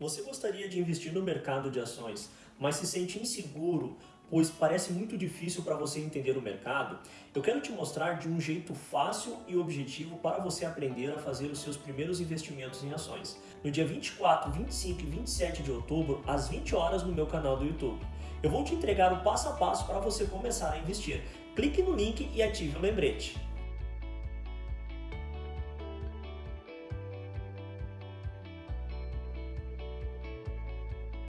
Você gostaria de investir no mercado de ações, mas se sente inseguro, pois parece muito difícil para você entender o mercado? Eu quero te mostrar de um jeito fácil e objetivo para você aprender a fazer os seus primeiros investimentos em ações. No dia 24, 25 e 27 de outubro, às 20 horas no meu canal do YouTube. Eu vou te entregar o passo a passo para você começar a investir. Clique no link e ative o lembrete.